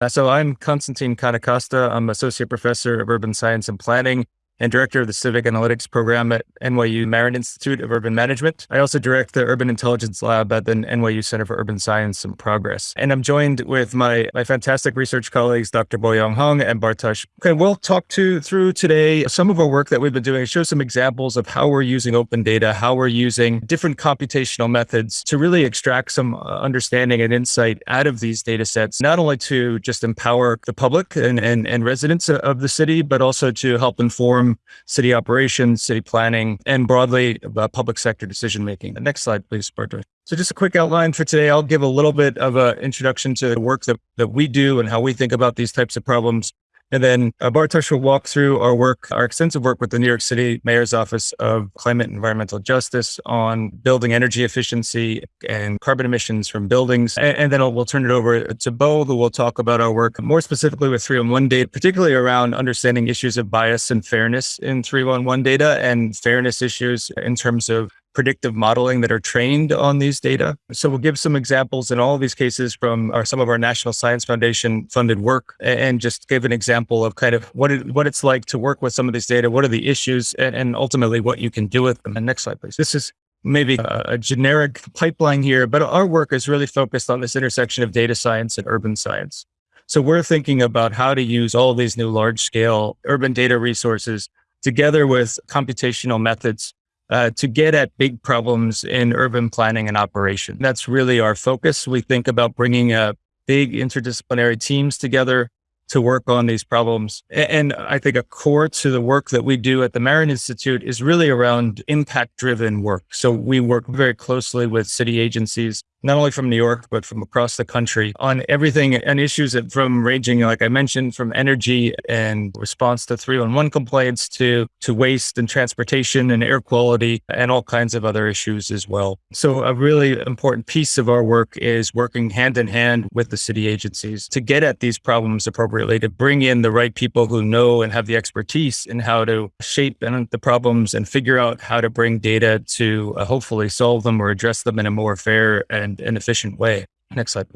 Uh, so I'm Constantine Kontokosta. I'm Associate Professor of Urban Science and Planning and director of the Civic Analytics Program at NYU Marron Institute of Urban Management. I also direct the Urban Intelligence Lab at the NYU Center for Urban Science and Progress. And I'm joined with my, my fantastic research colleagues, Dr. Boyoung Hong and Bartosz. Okay, we'll talk to through today some of our work that we've been doing, show some examples of how we're using open data, how we're using different computational methods to really extract some uh, understanding and insight out of these data sets, not only to just empower the public and, and, and residents of the city, but also to help inform city operations, city planning, and broadly about public sector decision making. The next slide, please, Bartosz. So just a quick outline for today. I'll give a little bit of an introduction to the work that, that we do and how we think about these types of problems. And then uh, Bartosz will walk through our work, our extensive work with the New York City Mayor's Office of Climate and Environmental Justice on building energy efficiency and carbon emissions from buildings. And, and then I'll, we'll turn it over to Bo, who will talk about our work more specifically with 311 data, particularly around understanding issues of bias and fairness in 311 data and fairness issues in terms of predictive modeling that are trained on these data. So we'll give some examples in all of these cases from our, some of our National Science Foundation funded work and just give an example of kind of what it, what it's like to work with some of these data, what are the issues, and, and ultimately what you can do with them. And next slide, please. This is maybe a, a generic pipeline here, but our work is really focused on this intersection of data science and urban science. So we're thinking about how to use all these new large scale urban data resources together with computational methods uh, to get at big problems in urban planning and operation. That's really our focus. We think about bringing uh, big interdisciplinary teams together to work on these problems. And I think a core to the work that we do at the Marron Institute is really around impact driven work. So we work very closely with city agencies not only from New York, but from across the country on everything and issues that from ranging, like I mentioned, from energy and response to 311 complaints to, to waste and transportation and air quality and all kinds of other issues as well. So a really important piece of our work is working hand in hand with the city agencies to get at these problems appropriately, to bring in the right people who know and have the expertise in how to shape the problems and figure out how to bring data to uh, hopefully solve them or address them in a more fair and and an efficient way. Next slide.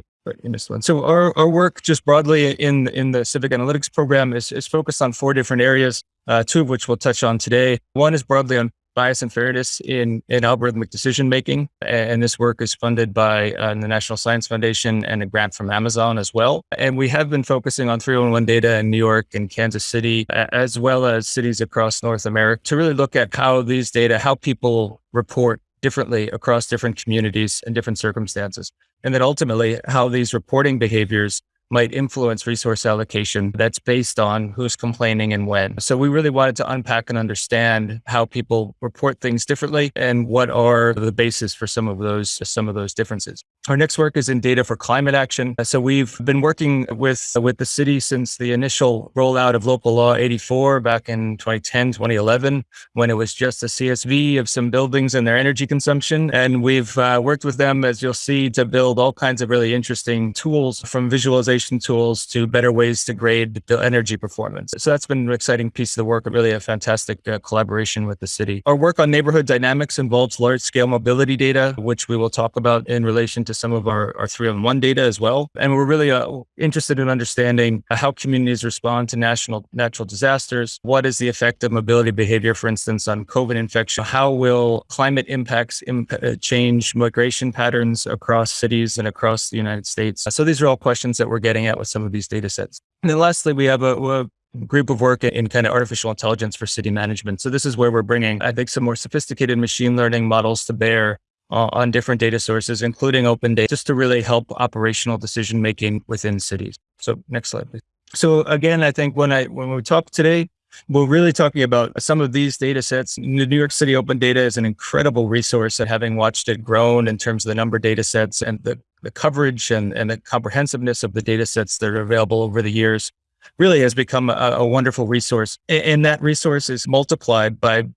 Missed one. So our, our work just broadly in, in the civic analytics program is, is focused on four different areas, uh, two of which we'll touch on today. One is broadly on bias and fairness in, in algorithmic decision making. And this work is funded by uh, the National Science Foundation and a grant from Amazon as well. And we have been focusing on 311 data in New York and Kansas City, as well as cities across North America to really look at how these data, how people report differently across different communities and different circumstances. And then ultimately how these reporting behaviors might influence resource allocation that's based on who's complaining and when. So we really wanted to unpack and understand how people report things differently and what are the basis for some of those some of those differences. Our next work is in data for climate action. So we've been working with with the city since the initial rollout of local law 84 back in 2010, 2011, when it was just a CSV of some buildings and their energy consumption. And we've uh, worked with them, as you'll see, to build all kinds of really interesting tools from visualization tools to better ways to grade the energy performance. So that's been an exciting piece of the work, really a fantastic uh, collaboration with the city. Our work on neighborhood dynamics involves large scale mobility data, which we will talk about in relation to some of our, our 311 data as well. And we're really uh, interested in understanding how communities respond to national natural disasters. What is the effect of mobility behavior, for instance, on COVID infection? How will climate impacts imp uh, change migration patterns across cities and across the United States? So these are all questions that we're getting getting at with some of these data sets. And then lastly, we have a, a group of work in kind of artificial intelligence for city management. So this is where we're bringing, I think, some more sophisticated machine learning models to bear uh, on different data sources, including open data, just to really help operational decision making within cities. So next slide, please. So again, I think when I when we talk today, we're really talking about some of these data sets. The New York City Open Data is an incredible resource and having watched it grown in terms of the number of data sets and the, the coverage and, and the comprehensiveness of the data sets that are available over the years really has become a, a wonderful resource. And that resource is multiplied by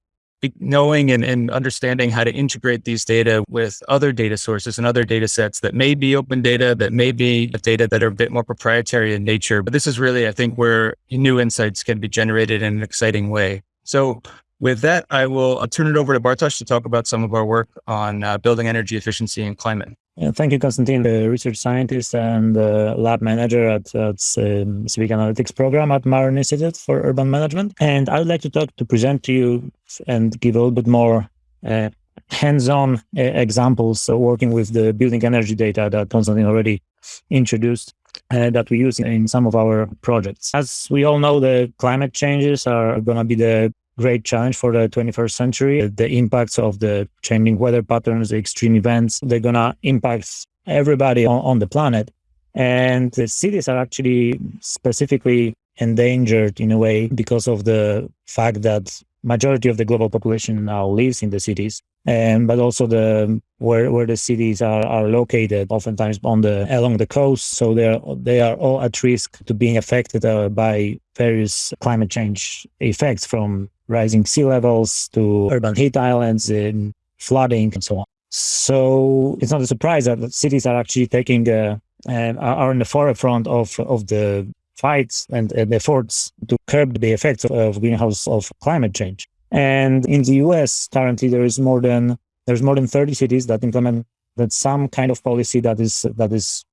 knowing and, and, understanding how to integrate these data with other data sources and other data sets that may be open data, that may be data that are a bit more proprietary in nature. But this is really, I think, where new insights can be generated in an exciting way. So with that, I will I'll turn it over to Bartosz to talk about some of our work on uh, building energy efficiency and climate. Thank you, Konstantin, the research scientist and lab manager at, at um, Civic Analytics program at Marron Institute for Urban Management. And I would like to talk to present to you and give a little bit more uh, hands-on uh, examples working with the building energy data that Konstantin already introduced. Uh, that we use in some of our projects. As we all know, the climate changes are going to be the great challenge for the 21st century. The impacts of the changing weather patterns, the extreme events, they're going to impact everybody on, on the planet. And the cities are actually specifically endangered in a way because of the fact that majority of the global population now lives in the cities and but also the where where the cities are, are located oftentimes on the along the coast so they're they are all at risk to being affected uh, by various climate change effects from rising sea levels to urban heat islands and flooding and so on. So it's not a surprise that cities are actually taking uh, and are in the forefront of of the fights and, and efforts to curb the effects of, of greenhouse of climate change. And in the US currently there is more than there's more than 30 cities that implement that some kind of policy that is that is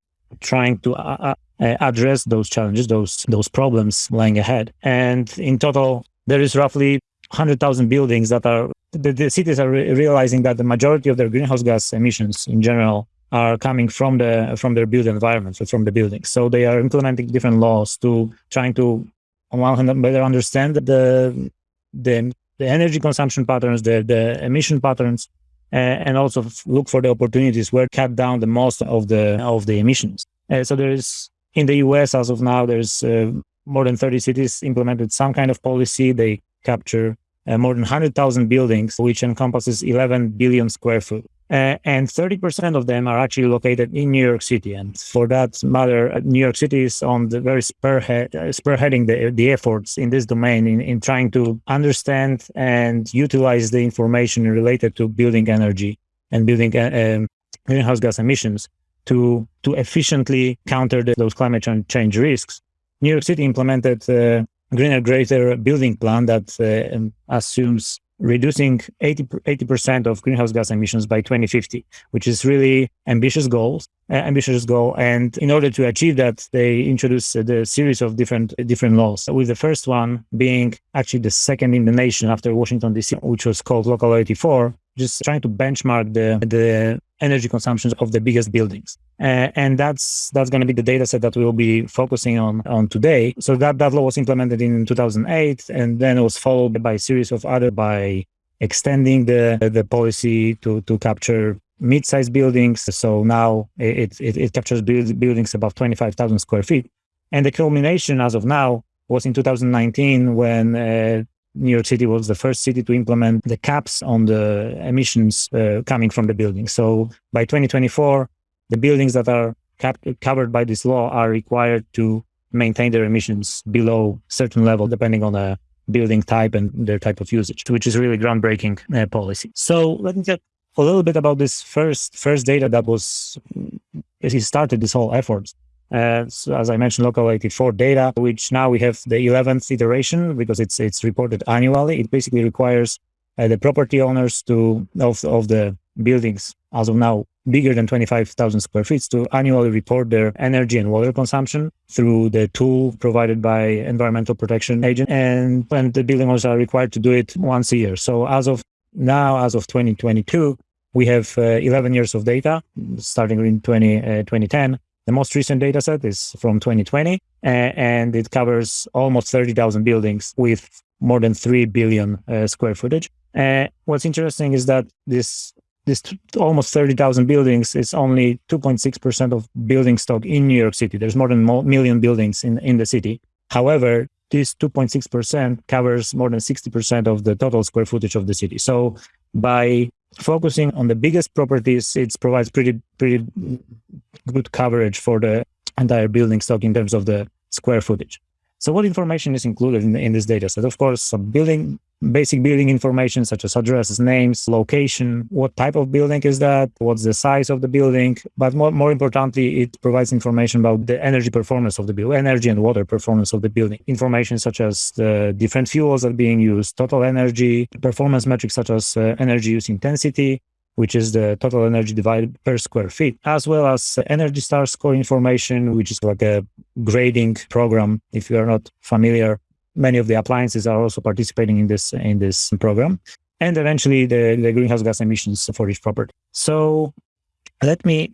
trying to uh, uh, address those challenges, those those problems lying ahead. And in total, there is roughly 100,000 buildings that are, the, the cities are re realizing that the majority of their greenhouse gas emissions in general are coming from the from their built environments or from the buildings. So they are implementing different laws to trying to, on one hand, better understand the the the energy consumption patterns, the the emission patterns, uh, and also look for the opportunities where cut down the most of the of the emissions. Uh, so there is in the U.S. as of now, there's uh, more than 30 cities implemented some kind of policy. They capture uh, more than 100,000 buildings, which encompasses 11 billion square foot. Uh, and 30% of them are actually located in New York City. And for that matter, uh, New York City is on the very spearhead, uh, spearheading the, the efforts in this domain in, in trying to understand and utilize the information related to building energy and building uh, um, greenhouse gas emissions to, to efficiently counter the, those climate change risks. New York City implemented uh, greener, greater building plan that uh, um, assumes reducing 80 percent of greenhouse gas emissions by 2050, which is really ambitious goals, uh, ambitious goal. And in order to achieve that, they introduced uh, the series of different different laws. With the first one being actually the second in the nation after Washington D.C., which was called Local 84, just trying to benchmark the the energy consumption of the biggest buildings. Uh, and that's that's going to be the data set that we'll be focusing on on today. So that, that law was implemented in 2008, and then it was followed by a series of other by extending the the policy to to capture mid-sized buildings. So now it, it, it captures buildings above 25,000 square feet. And the culmination as of now was in 2019 when uh, New York City was the first city to implement the caps on the emissions uh, coming from the buildings. So by 2024, the buildings that are cap- covered by this law are required to maintain their emissions below certain level, depending on the building type and their type of usage, which is really groundbreaking uh, policy. So let me talk a little bit about this first first data that was as he started this whole effort. Uh, so as I mentioned, local 84 data, which now we have the 11th iteration because it's it's reported annually. It basically requires uh, the property owners to of of the buildings as of now bigger than 25,000 square feet to annually report their energy and water consumption through the tool provided by environmental protection agent. And when the building owners are required to do it once a year. So as of now as of 2022 we have uh, 11 years of data starting in 20, uh, 2010 the most recent data set is from 2020, and it covers almost 30,000 buildings with more than 3 billion uh, square footage. Uh, what's interesting is that this this t- almost 30,000 buildings is only 2.6% of building stock in New York City. There's more than a million buildings in, in the city. However, this 2.6% covers more than 60% of the total square footage of the city. So by focusing on the biggest properties, it provides pretty pretty good coverage for the entire building stock in terms of the square footage. So what information is included in, in this data set? Of course, some building basic building information such as addresses, names, location, what type of building is that, what's the size of the building, but more, more importantly, it provides information about the energy performance of the building, energy and water performance of the building. Information such as the different fuels that are being used, total energy, performance metrics such as uh, energy use intensity, which is the total energy divided per square feet, as well as Energy Star score information, which is like a grading program. If you are not familiar, many of the appliances are also participating in this in this program, and eventually the, the greenhouse gas emissions for each property. So let me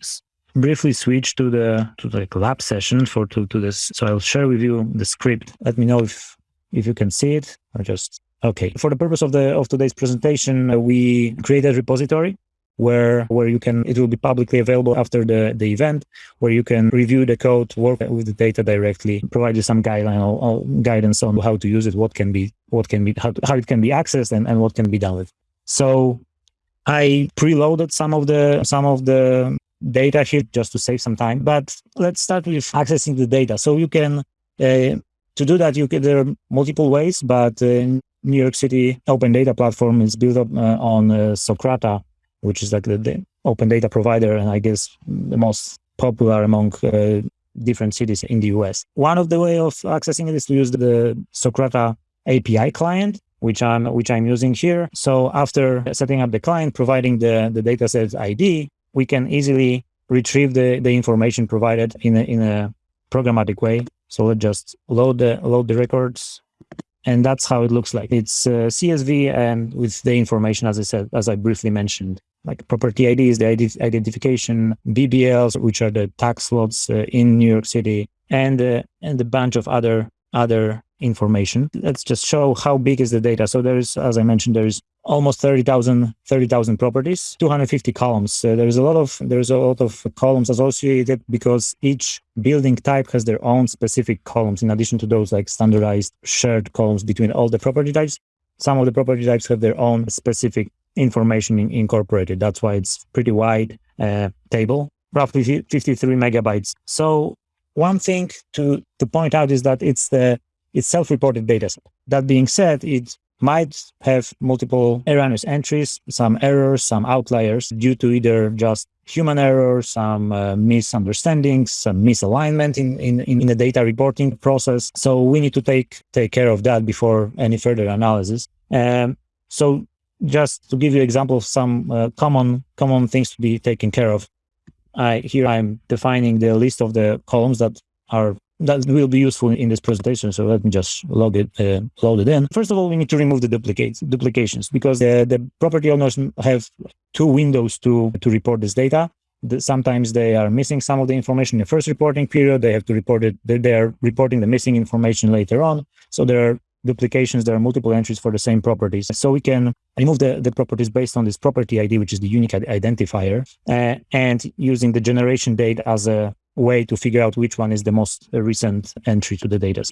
briefly switch to the to the lab session for to, to this. So I'll share with you the script. Let me know if if you can see it or just okay. For the purpose of the of today's presentation, uh, we created a repository where where you can it will be publicly available after the the event where you can review the code work with the data directly provide you some guideline or, or guidance on how to use it what can be what can be how, how it can be accessed and, and what can be done with so i preloaded some of the some of the data here just to save some time. But let's start with accessing the data. So you can, uh, to do that, you can, there are multiple ways, but uh, New York City Open Data Platform is built up uh, on uh, Socrata, which is like the, the, open data provider, and I guess the most popular among uh, different cities in the US. One of the way of accessing it is to use the Socrata API client, which I'm which I'm using here. So after setting up the client, providing the the dataset ID, we can easily retrieve the, the information provided in a, in a programmatic way. So let's just load the load the records, and that's how it looks like. It's uh, CSV and with the information, as I said, as I briefly mentioned, like property ID is the ID identification, BBLs, which are the tax lots uh, in New York City, and uh, and a bunch of other other information. Let's just show how big is the data. So there's, as I mentioned, there's almost 30,000 30,000 properties, 250 columns. Uh, there's a lot of there's a lot of columns associated because each building type has their own specific columns in addition to those like standardized shared columns between all the property types. Some of the property types have their own specific information in, incorporated. That's why it's pretty wide uh, table, roughly 53 megabytes. So one thing to to point out is that it's the it's self-reported data set. That being said, it might have multiple erroneous entries, some errors, some outliers due to either just human error, some uh, misunderstandings, some misalignment in, in, in the data reporting process. So we need to take, take care of that before any further analysis. Um, so just to give you example of some uh, common, common things to be taken care of. I, here I'm defining the list of the columns that are that will be useful in this presentation. So let me just log it, uh, load it in. First of all, we need to remove the duplicates, duplications because the, the property owners have two windows to, to report this data. The, sometimes they are missing some of the information in the first reporting period. They have to report it. They, they are reporting the missing information later on. So there are duplications. There are multiple entries for the same properties. So we can remove the, the properties based on this property ID, which is the unique identifier, uh, and using the generation date as a way to figure out which one is the most recent entry to the data.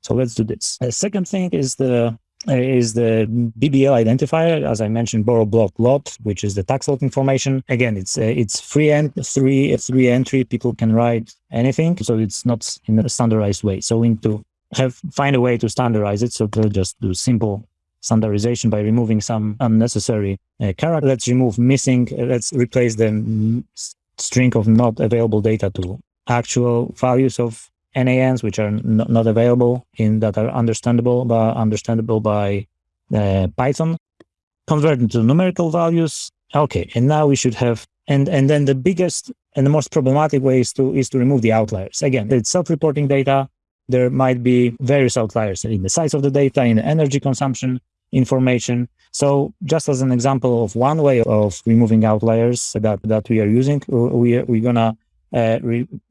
So let's do this. The second thing is the is the BBL identifier, as I mentioned, borough block lot, which is the tax lot information. Again, it's uh, it's free and three three entry. People can write anything, so it's not in a standardized way. So we need to have find a way to standardize it. So we'll just do simple standardization by removing some unnecessary uh, character. Let's remove missing. Let's replace the string of not available data to actual values of NANs, which are not available in that are understandable, but understandable by uh, Python, convert into numerical values. Okay, and now we should have and and then the biggest and the most problematic way is to is to remove the outliers. Again, it's self-reporting data. There might be various outliers in the size of the data, in the energy consumption information. So just as an example of one way of removing outliers that, that we are using, we, we're gonna uh,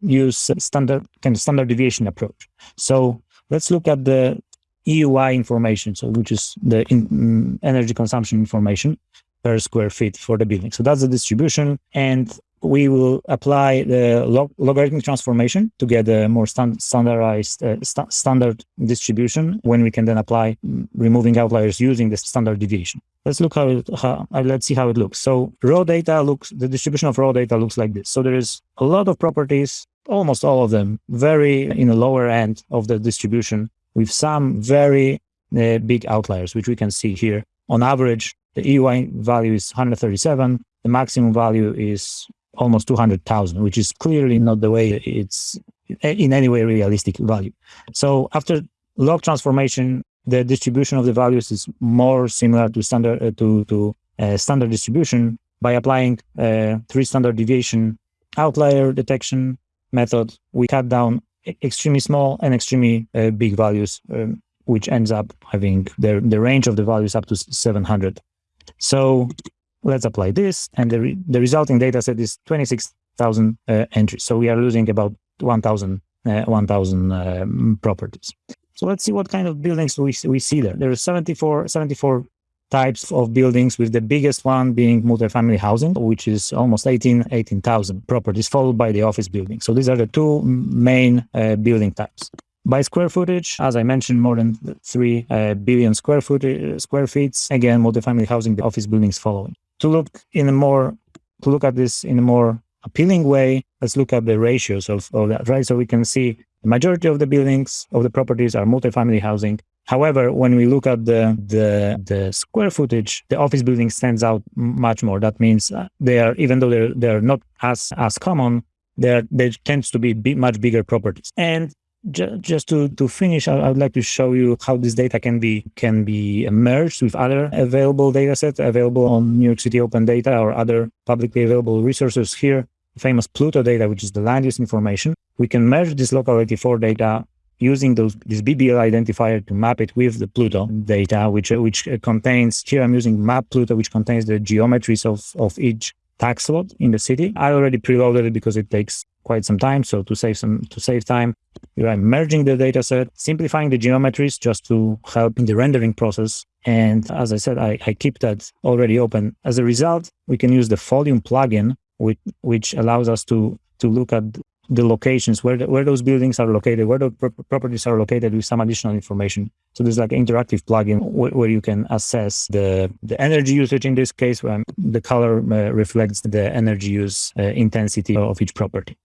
use standard kind of standard deviation approach. So let's look at the EUI information, so which is the in, um, energy consumption information per square feet for the building. So that's the distribution, and we will apply the log- logarithmic transformation to get a more stand- standardized uh, st- standard distribution when we can then apply mm, removing outliers using the standard deviation. Let's look how, it, how uh, let's see how it looks. So raw data looks the distribution of raw data looks like this. So there is a lot of properties, almost all of them, very in the lower end of the distribution with some very uh, big outliers, which we can see here. On average, the EUI value is 137. The maximum value is almost 200,000, which is clearly not the way it's in any way realistic value. So after log transformation, the distribution of the values is more similar to standard uh, to to uh, standard distribution, by applying uh, three standard deviation outlier detection method, we cut down extremely small and extremely uh, big values, um, which ends up having the, the range of the values up to 700. So let's apply this, and the, re the resulting data set is 26,000 uh, entries. So we are losing about 1,000 uh, 1,000 um, properties. So let's see what kind of buildings we, we see there. There are 74, 74 types of buildings, with the biggest one being multifamily housing, which is almost 18 18,000 properties, followed by the office building. So these are the two main uh, building types. By square footage, as I mentioned, more than 3 uh, billion square foot uh, square feet. Again, multifamily housing, the office buildings following. To look in a more to look at this in a more appealing way, let's look at the ratios of, of that, right? So we can see the majority of the buildings of the properties are multifamily housing. However, when we look at the, the, the square footage, the office building stands out much more. That means uh, they are, even though they're, they're not as, as common, there there tends to be much bigger properties. And just to, to finish, I, would like to show you how this data can be can be merged with other available data sets available on New York City Open Data or other publicly available resources here. Famous Pluto data, which is the land use information. We can merge this local 84 data using those this BBL identifier to map it with the Pluto data, which which contains here I'm using Map Pluto, which contains the geometries of of each tax lot in the city. I already preloaded it because it takes quite some time. So to save some to save time, I'm merging the data set, simplifying the geometries just to help in the rendering process. And as I said, I, I keep that already open. As a result, we can use the Folium plugin, which, which allows us to to look at the locations where the, where those buildings are located, where the properties are located with some additional information. So there's like an interactive plugin wh- where you can assess the the energy usage in this case, where the color uh, reflects the energy use uh, intensity of each property.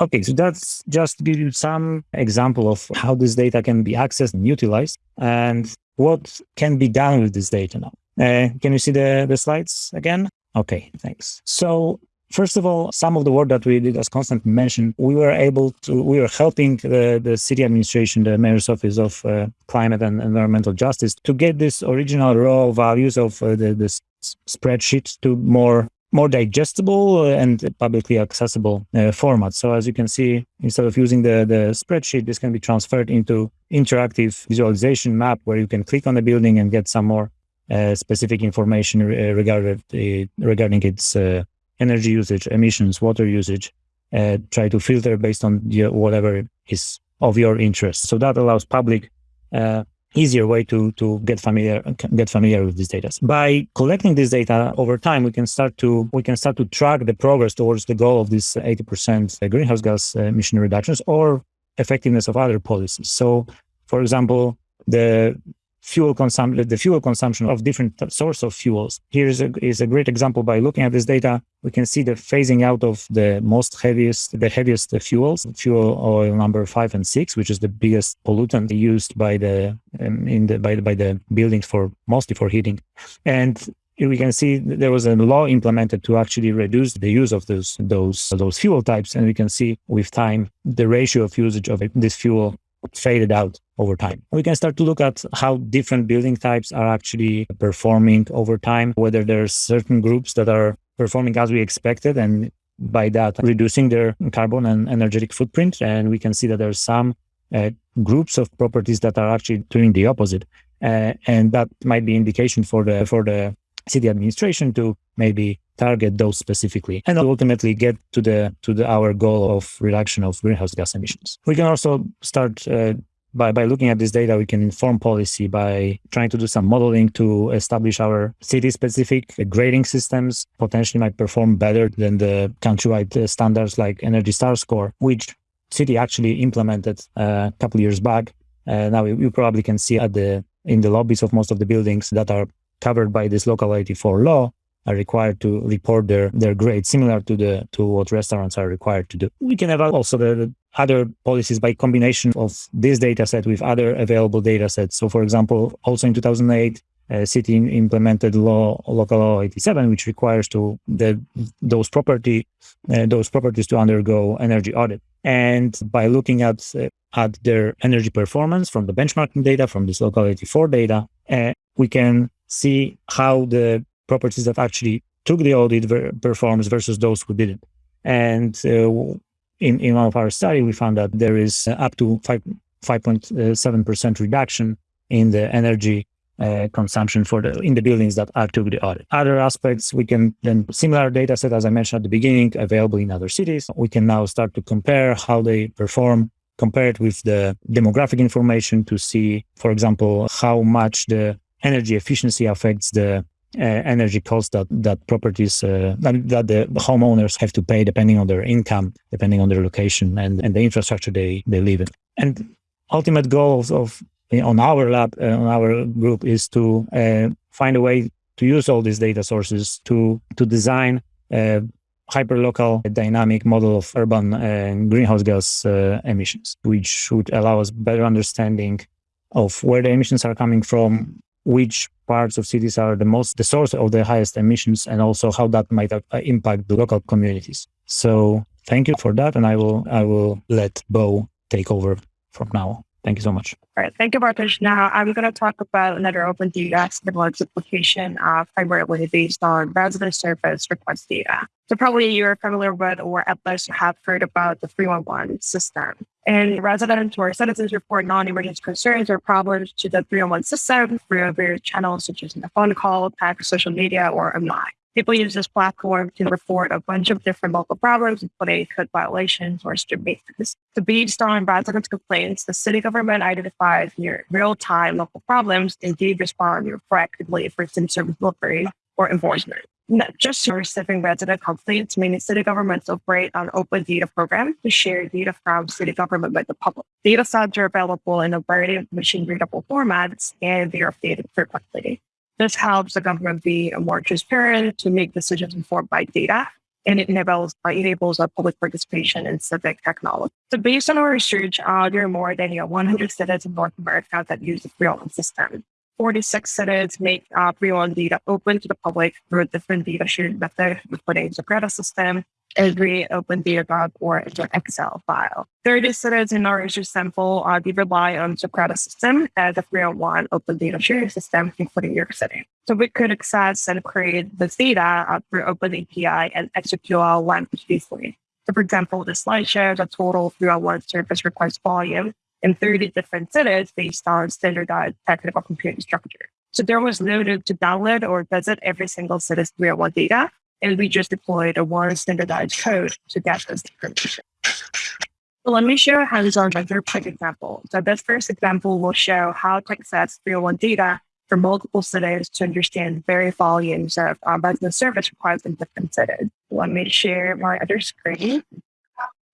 Okay, so that's just give you some example of how this data can be accessed and utilized, and what can be done with this data now. Uh, can you see the the slides again? Okay, thanks. So First of all, some of the work that we did, as Constant mentioned, we were able to, we were helping the, the city administration, the mayor's office of uh, climate and environmental justice to get this original raw values of uh, the, the spreadsheet to more more digestible and publicly accessible uh, format. So as you can see, instead of using the, the spreadsheet, this can be transferred into interactive visualization map where you can click on the building and get some more uh, specific information re- regarding, uh, regarding its uh, energy usage, emissions, water usage, uh, try to filter based on the, whatever is of your interest. So that allows public uh, easier way to to get familiar get familiar with these data. By collecting this data over time, we can start to we can start to track the progress towards the goal of this 80% greenhouse gas emission reductions or effectiveness of other policies. So, for example, the fuel consumption, the fuel consumption of different source of fuels. Here is a, is a great example by looking at this data. We can see the phasing out of the most heaviest, the heaviest fuels, fuel oil number five and six, which is the biggest pollutant used by the, um, in the, by the, by the buildings for mostly for heating. And we can see there was a law implemented to actually reduce the use of those those those fuel types and we can see with time the ratio of usage of this fuel faded out over time. We can start to look at how different building types are actually performing over time, whether there's certain groups that are performing as we expected and by that reducing their carbon and energetic footprint. And we can see that there's some uh, groups of properties that are actually doing the opposite. Uh, and that might be indication for the for the city administration to maybe target those specifically and ultimately get to the to the our goal of reduction of greenhouse gas emissions we can also start uh, by, by looking at this data, we can inform policy by trying to do some modeling to establish our city specific grading systems, potentially might perform better than the countrywide uh, standards like Energy Star score, which city actually implemented uh, a couple years back. Uh, now you probably can see at the in the lobbies of most of the buildings that are covered by this local 84 law are required to report their their grade, similar to the to what restaurants are required to do. We can have also the, the other policies by combination of this data set with other available data sets. So, for example, also in 2008, uh, city implemented law local law 87 which requires to the those property uh, those properties to undergo energy audit and by looking at uh, at their energy performance from the benchmarking data from this local 84 data uh, we can see how the properties that actually took the audit ver- performs versus those who didn't. And uh, in, in one of our study, we found that there is up to 5, 5.7% reduction in the energy uh, consumption for the in the buildings that are took the audit. Other aspects we can then similar data set as I mentioned at the beginning available in other cities. We can now start to compare how they perform compared with the demographic information to see, for example, how much the energy efficiency affects the uh, energy costs that that properties uh, that, the homeowners have to pay depending on their income, depending on their location and, and the infrastructure they, they live in. And ultimate goals of on our lab, uh, on our group, is to uh, find a way to use all these data sources to to design a hyperlocal dynamic model of urban uh, greenhouse gas uh, emissions, which should allow us better understanding of where the emissions are coming from, which parts of cities are the most the source of the highest emissions, and also how that might uh, impact the local communities. So thank you for that, and I will I will let Bo take over from now. Thank you so much. All right. Thank you, Bartosz. Now I'm going to talk about another open data Signal's application uh, primarily based on resident service request data. So probably you're familiar with or at least have heard about the 311 system. And residents or citizens report non-emergency concerns or problems to the 311 system through various channels such as a phone call, text, social media, or online people use this platform to report a bunch of different local problems, including code violations or street maintenance. So based on residents' complaints, the city government identifies near real-time local problems and did respond proactively for service delivery or enforcement. Not just receiving resident complaints, many city governments operate on open data programs to share data from city government with the public. Data sets are available in a variety of machine readable formats and they are updated frequently. This helps the government be more transparent to make decisions informed by data, and it enables, uh, enables a public participation in civic technology. So based on our research, uh, there are more than you know, 100 cities in North America that use the 311 system. 46 cities make uh, 311 data open to the public through different data sharing methods, including the credit system, every open data or an Excel file. 30 cities in our research sample, uh, we rely on the Socrata system as a 301 open data sharing system, including New York City. So we could access and create this data uh, through open API and SQL language easily. So for example, the slide shows a total 301 service request volume in 30 different cities based on standardized technical computing structure. So there was no need to download or visit every single city's 301 data and we just deployed a one standardized code to get this information. So let me show a hands-on very quick example. So this first example will show how to access 301 data for multiple cities to understand various volumes of um, resident service requests in different cities. Let me share my other screen.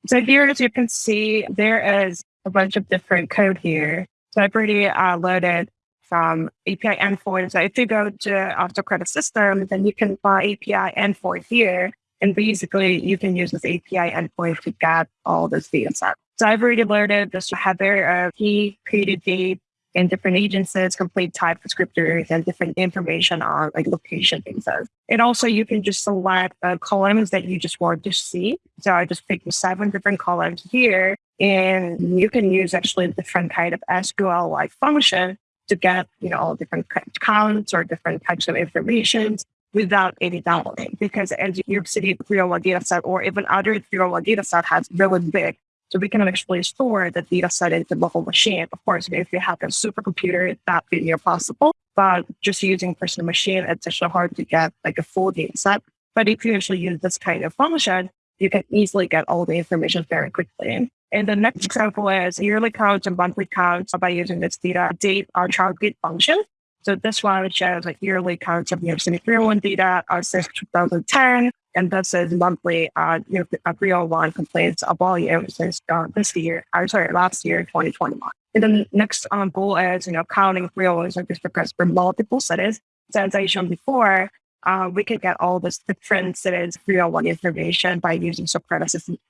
So here, as you can see, there is a bunch of different code here. So I've already uh, loaded from API endpoints. So if you go to AutoCredit system, then you can find API endpoint here. And basically, you can use this API endpoint to get all this data set. So I've already loaded this header of key, created date, and different agencies, complete type descriptors, and different information on like location things. And also you can just select the columns that you just want to see. So I just picked seven different columns here and mm-hmm. you can use actually different kind of SQL like function to get, you know, all different counts or different types of information without any downloading. Because as New York City 301 data set or even other 301 data set has really big, so we can actually store the data set in the local machine. Of course, if you have a supercomputer, that would be possible. But just using personal machine, it's actually hard to get like a full data set. But if you actually use this kind of function, you can easily get all the information very quickly. And the next example is yearly counts and monthly counts by using this data date or target function. So this one shows like yearly counts of New York City 301 data uh, since 2010. And this is monthly uh, New York 301 complaints of volume since uh, this year, I'm sorry, last year, 2021. And the next um, goal is, you know, counting 301 service requests for multiple cities. So as I shown before, uh, we can get all this different cities 301 information by using Socrata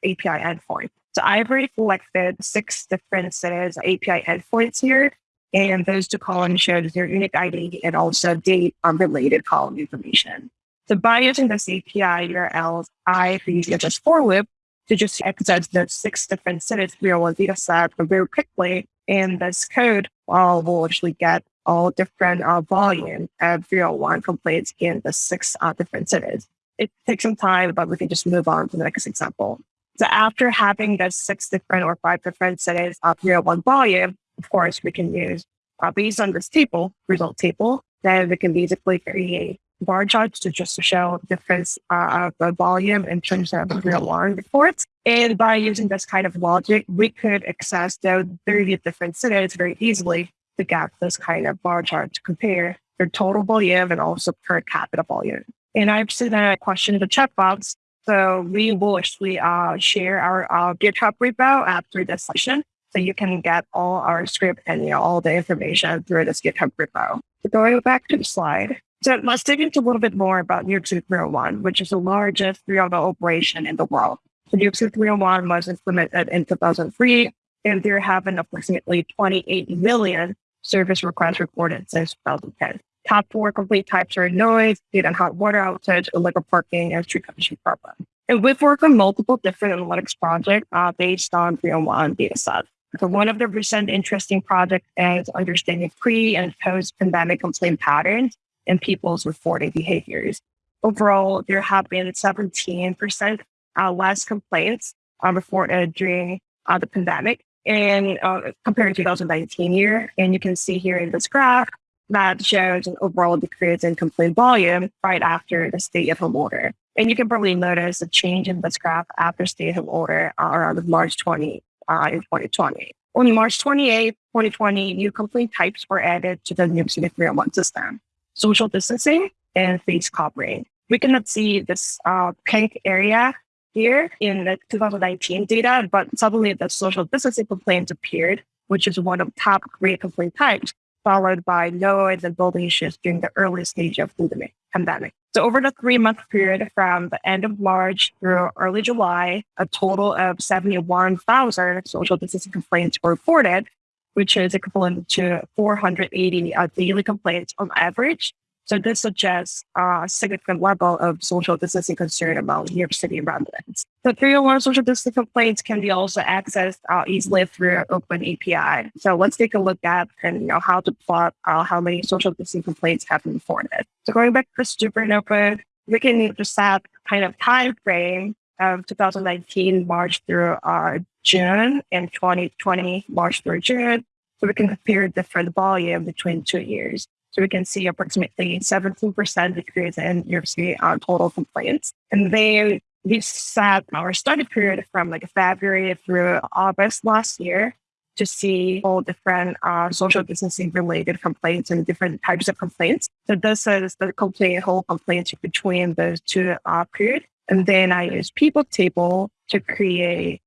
API endpoint. So I've already collected six different cities API endpoints here. And those two columns show their unique ID and also date on related column information. So by using this API URLs, I created just for loop to just access the six different cities 301 data set very quickly in this code, uh, we'll actually get all different uh, volume of 301 complaints in the six uh, different cities. It takes some time, but we can just move on to the next example. So after having the six different or five different cities of 301 volume, of course, we can use, uh, based on this table, result table, then we can basically create bar charts to just to show difference uh, of the volume in terms of 301 reports. And by using this kind of logic, we could access those 30 different cities very easily to get this kind of bar chart to compare their total volume and also per capita volume. And I've seen a question in the chat box. So we will actually uh, share our uh, GitHub repo after this session. So you can get all our script and you know, all the information through this GitHub repo. So going back to the slide. So let's dig into a little bit more about New York City 301, which is the largest 301 operation in the world. So New York City 301 was implemented in 2003, and there have been approximately 28 million service requests reported since 2010. Top four complete types are noise, heat and hot water outage, illegal parking, and street condition problem. And we've worked on multiple different analytics projects uh, based on 301 data sets. So one of the recent interesting projects is understanding pre and post pandemic complaint patterns and people's reporting behaviors. Overall, there have been 17% uh, less complaints uh, reported during uh, the pandemic and uh, compared to 2019 year. And you can see here in this graph that shows an overall decrease in complaint volume right after the stay-at-home order. And you can probably notice a change in this graph after stay-at-home order uh, around March 20 uh, in 2020. On March 28, 2020, new complaint types were added to the New City 301 system. Social distancing and face covering. We cannot see this uh, pink area here in the 2019 data, but suddenly the social distancing complaints appeared, which is one of top three complaint types, followed by noise and building issues during the early stage of the pandemic. So over the three month period from the end of March through early July, a total of 71,000 social distancing complaints were reported, which is equivalent to 480 uh, daily complaints on average so this suggests a significant level of social distancing concern among New York City residents. The 301 social distancing complaints can be also accessed uh, easily through Open API. So let's take a look at and you know how to plot uh, how many social distancing complaints have been reported. So going back to the Supernova, we can just set kind of time frame of 2019 March through uh, June and 2020 March through June. So we can compare different volume between two years. So we can see approximately 17% decrease in York on total complaints. And they we set our study period from like February through August last year to see all different uh, social distancing related complaints and different types of complaints. So this is the complaint whole complaints between those two uh, periods. And then I use pivot table to create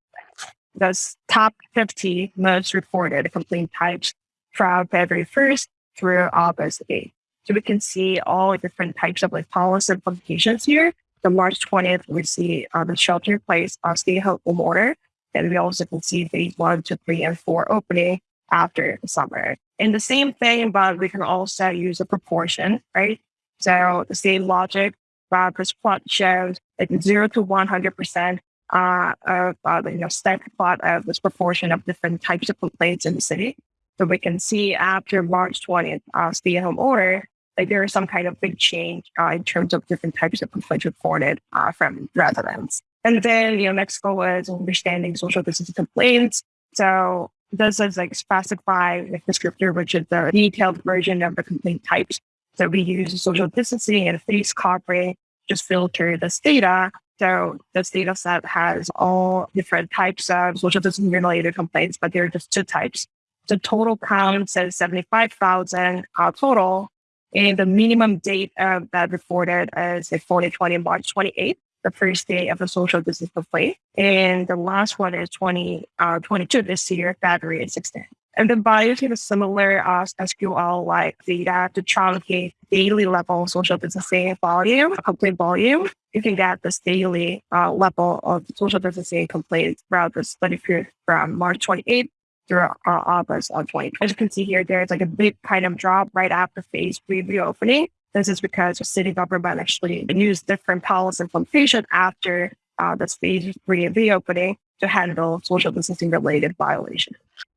those top 50 most reported complaint types from February 1st through August 8th. So we can see all different types of like policy implications here. The March 20th, we see uh, the shelter place uh, stay home order. And we also can see phase one, two, three, and four opening after the summer. And the same thing, but we can also use a proportion, right? So the same logic, but this plot shows like zero to 100% uh, of uh, you know, static plot of this proportion of different types of complaints in the city. So we can see after March 20th, uh, stay at home order, like there is some kind of big change uh, in terms of different types of complaints reported uh, from residents. And then, you know, next goal is understanding social distancing complaints. So this is like specify the descriptor, which is the detailed version of the complaint types. So we use social distancing and face covering, just filter this data. So this data set has all different types of social distancing related complaints, but there are just two types. The total count says 75,000 uh, total. And the minimum date uh, that reported is 2020 March 28th, the first day of the social distance complaint. And the last one is 2022 uh, 22 this year, February 16th. And then using a similar uh, SQL like data to truncate daily level social distancing volume, complaint volume, you can get this daily uh, level of social distancing complaints throughout the study period from March 28th through uh, August of 2020. As you can see here, there's like a big kind of drop right after phase three reopening. This is because the city government actually used different policy implementation after uh, this phase three reopening to handle social distancing related violations.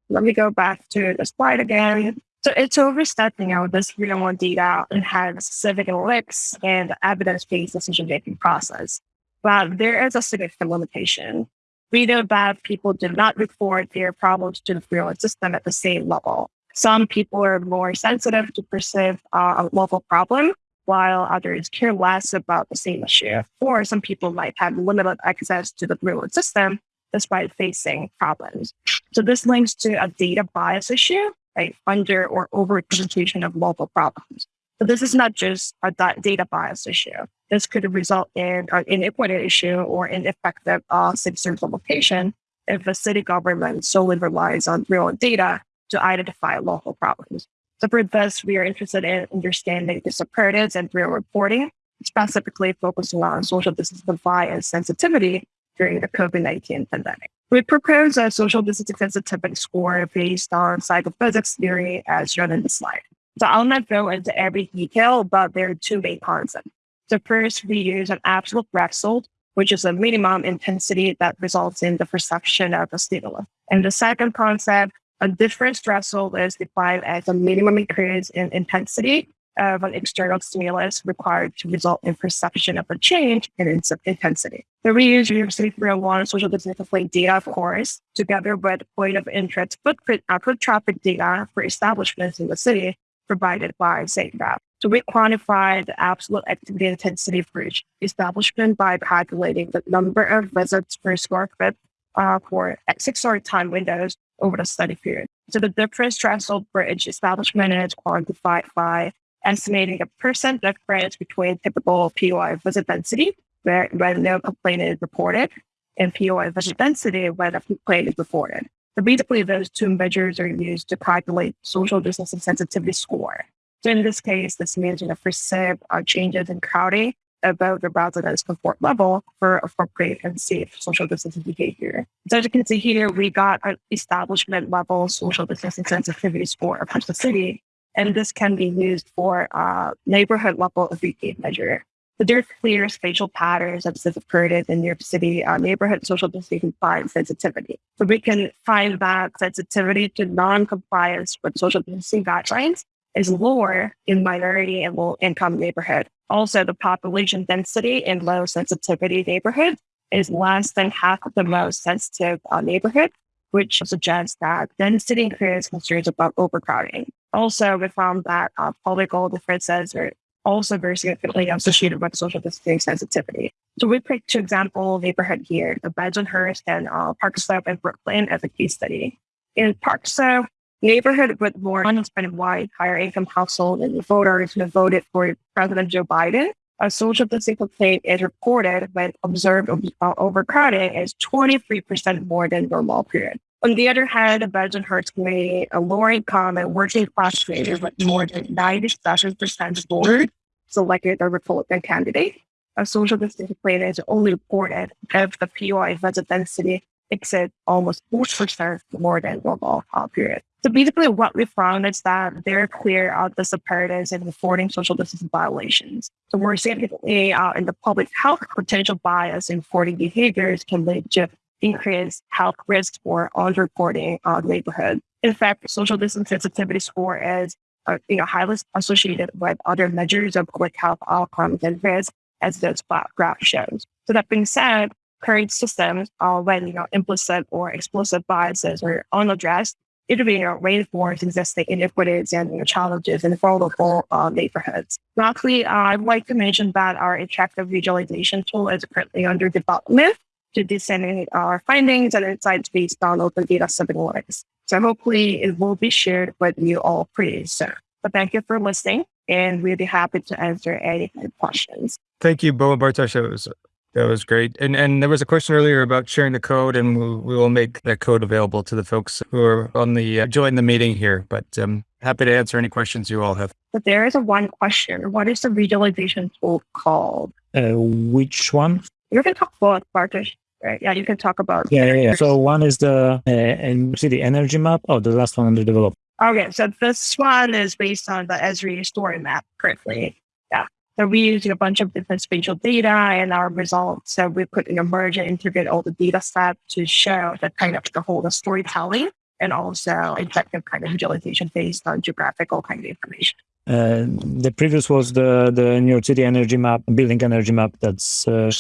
Let me go back to the slide again. So it's overstep, you know, this real world data and has civic analytics and evidence-based decision-making process. But there is a significant limitation. We know that people do not report their problems to the real-world system at the same level. Some people are more sensitive to perceive uh, a local problem, while others care less about the same issue. Or some people might have limited access to the real-world system despite facing problems. So this links to a data bias issue, right? Under or overrepresentation of local problems. So this is not just a data bias issue. This could result in an inequity issue or ineffective uh, citizen implementation if a city government solely relies on real data to identify local problems. So for this, we are interested in understanding the imperatives and real reporting, specifically focusing on social distancing bias sensitivity during the COVID-19 pandemic. We propose a social distancing sensitivity score based on psychophysics theory as shown in the slide. So I'll not go into every detail, but there are two main concepts. The first, we use an absolute threshold, which is a minimum intensity that results in the perception of a stimulus. And the second concept, a difference threshold is defined as a minimum increase in intensity of an external stimulus required to result in perception of a change in intensity. The reuse University 301 social distancing data, of course, together with point of interest footprint uh, foot traffic data for establishments in the city provided by SafeGraph. So we quantify the absolute activity intensity for each establishment by calculating the number of visits per square foot uh, for six or time windows over the study period. So the difference threshold for each establishment is quantified by estimating a percent difference between typical POI visit density, where when no complaint is reported, and POI visit density when a complaint is reported. So basically, those two measures are used to calculate social distancing sensitivity score. So in this case, this means you know, perceive uh, changes in crowding about the resident's comfort level for appropriate and safe social distancing behavior. So as you can see here, we got an establishment level social distancing sensitivity score across the city and this can be used for uh, neighborhood level behavior measure. So there are clear spatial patterns that have occurred in New York City uh, neighborhood social distancing sensitivity. So we can find that sensitivity to non-compliance with social distancing guidelines is lower in minority and low income neighborhood. Also, the population density in low sensitivity neighborhoods is less than half of the most sensitive uh, neighborhood, which suggests that density increases concerns about overcrowding. Also, we found that uh, political differences are also very significantly associated with social distancing sensitivity. So we picked two example neighborhood here, the Bensonhurst and uh, Park Slope in Brooklyn as a case study. In Park Slope, neighborhood with more unemployed white, higher income household and voters who voted for President Joe Biden, a social distancing complaint is reported when observed uh, overcrowding is 23% more than normal period. On the other hand, the Bensonhurst community, a lower income and working class community with more than 97% voters selected a Republican candidate. A social plan is only reported if the POI visit density exceeds almost 40% more than uh, period. So basically what we found is that they're clear of the separatists in reporting social distancing violations. So we're significantly uh, in the public health potential bias in reporting behaviors can lead to increased health risks for underreporting uh, neighborhood. In fact, social distance sensitivity score is uh, you know, highly associated with other measures of public health outcomes and risk, as this graph shows. So that being said, current systems, are when you know implicit or explicit biases are unaddressed, it will you know, reinforce existing inequities and you know, challenges in vulnerable uh, neighborhoods. Lastly, uh, I'd like to mention that our interactive visualization tool is currently under development to disseminate our findings and insights based on open data analytics. So hopefully it will be shared with you all pretty soon. But thank you for listening and we'll be happy to answer any questions. Thank you, Bo and Bartosz. That was, that was great. And and there was a question earlier about sharing the code and we, we will make that code available to the folks who are on the, uh, join the meeting here, but um, happy to answer any questions you all have. But there is a one question. What is the visualization tool called? Uh, which one? You can talk about Bartosz. Right. Yeah, you can talk about. Yeah, yeah, yeah. So one is the uh, NYC the energy map. Oh, the last one under development. Okay, so this one is based on the Esri story map currently. Yeah. So we're using a bunch of different spatial data and our results. So we put in a merge and integrate all the data set to show the kind of the whole the storytelling and also effective kind of visualization based on geographical kind of information. Uh, the previous was the the New York City energy map, building energy map that's uh,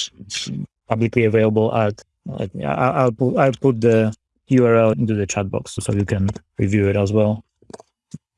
publicly available at. at I'll put I'll put the URL into the chat box so you can review it as well.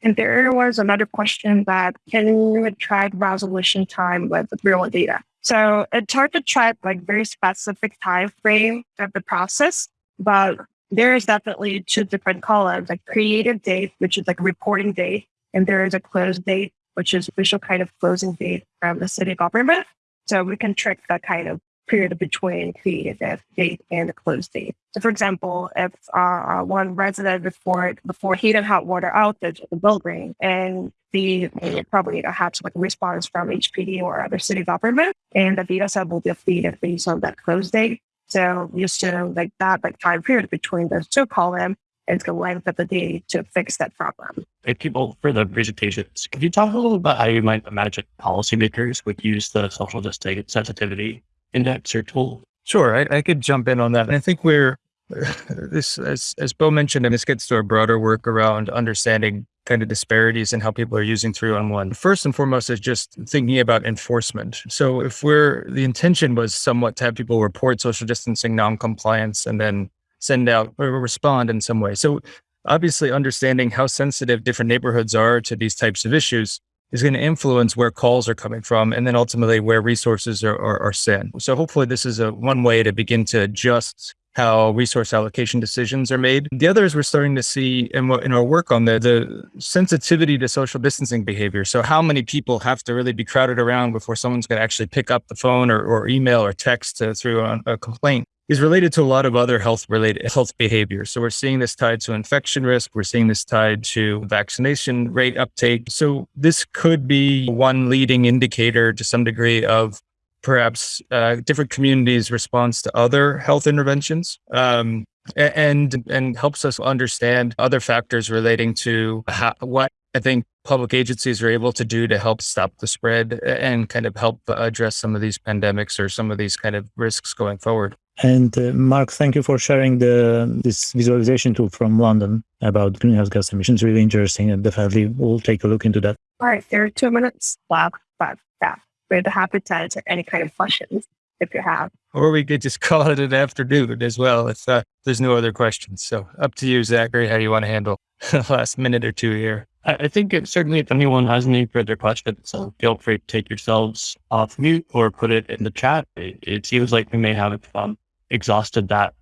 And there was another question that can you track resolution time with real data? So it's hard to track like very specific time frame of the process, but there is definitely two different columns, like creative date, which is like reporting date, and there is a close date, which is official kind of closing date from the city government. So we can track that kind of period between creative date and the close date. So for example, if uh, one resident report before heat and hot water outage at the building and the probably have some like response from HPD or other city government and the data set will be updated based on that close date. So you assume like that like time period between those two columns is the length of the day to fix that problem. Thank people for the presentations. Could you talk a little about how you might imagine policymakers would use the social justice sensitivity index or tool? Sure, I, I could jump in on that. And I think we're this as as Bo mentioned, and this gets to our broader work around understanding kind of disparities and how people are using 311. First and foremost is just thinking about enforcement. So if we're the intention was somewhat to have people report social distancing non-compliance and then send out or respond in some way. So obviously understanding how sensitive different neighborhoods are to these types of issues is going to influence where calls are coming from and then ultimately where resources are, are, are sent. So hopefully this is a one way to begin to adjust how resource allocation decisions are made. The other is we're starting to see in, in our work on the, the sensitivity to social distancing behavior. So how many people have to really be crowded around before someone's going to actually pick up the phone or, or email or text through a, a complaint is related to a lot of other health related health behaviors. So we're seeing this tied to infection risk. We're seeing this tied to vaccination rate uptake. So this could be one leading indicator to some degree of perhaps uh, different communities' response to other health interventions. Um, and and helps us understand other factors relating to how, what I think public agencies are able to do to help stop the spread and kind of help address some of these pandemics or some of these kind of risks going forward. And uh, Mark, thank you for sharing the this visualization tool from London about greenhouse gas emissions. Really interesting, and definitely we'll take a look into that. All right, there are two minutes left, but yeah, we're happy to answer any kind of questions if you have. Or we could just call it an afternoon as well if uh, there's no other questions. So up to you, Zachary, how you want to handle the last minute or two here. I think it, certainly if anyone has any further questions, feel free to take yourselves off mute or put it in the chat. It, it seems like we may have um, exhausted that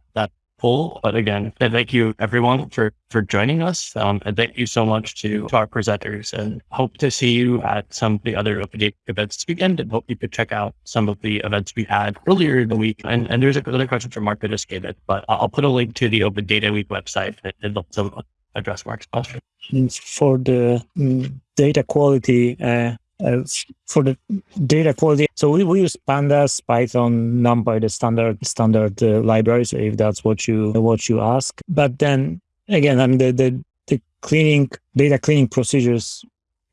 poll, but again, thank you everyone for for joining us, um, and thank you so much to, to our presenters. And hope to see you at some of the other open data events this weekend, and hope you could check out some of the events we had earlier in the week. And and there's another question from Mark that just came in, but I'll put a link to the Open Data Week website and, someone address Mark's question. For the mm, data quality, uh, uh, for the data quality, so we, we use Pandas, Python, NumPy, the standard standard uh, libraries, if that's what you what you ask. But then again, I mean the the, the cleaning data cleaning procedures,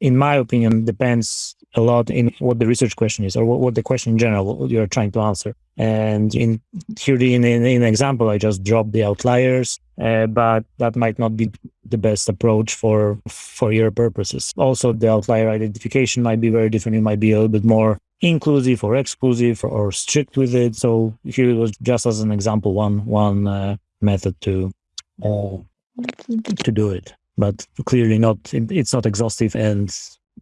in my opinion, depends a lot in what the research question is or what, what the question in general you're trying to answer. And in here, in, in example, I just dropped the outliers, uh, but that might not be the best approach for for your purposes. Also, the outlier identification might be very different. It might be a little bit more inclusive or exclusive or strict with it. So here it was just as an example, one one uh, method to uh, to do it, but clearly not. It's not exhaustive, and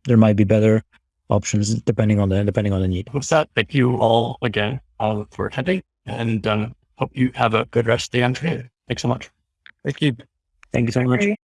there might be better options depending on the depending on the need. With that, thank you all again uh, for attending, and um, hope you have a good rest of the afternoon. Thanks so much. Thank you. Thank you so much.